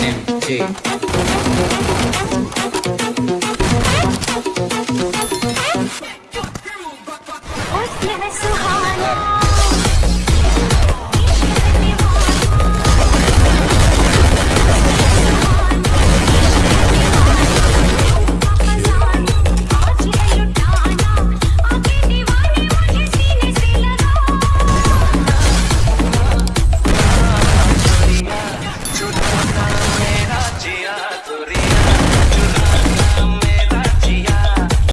MG.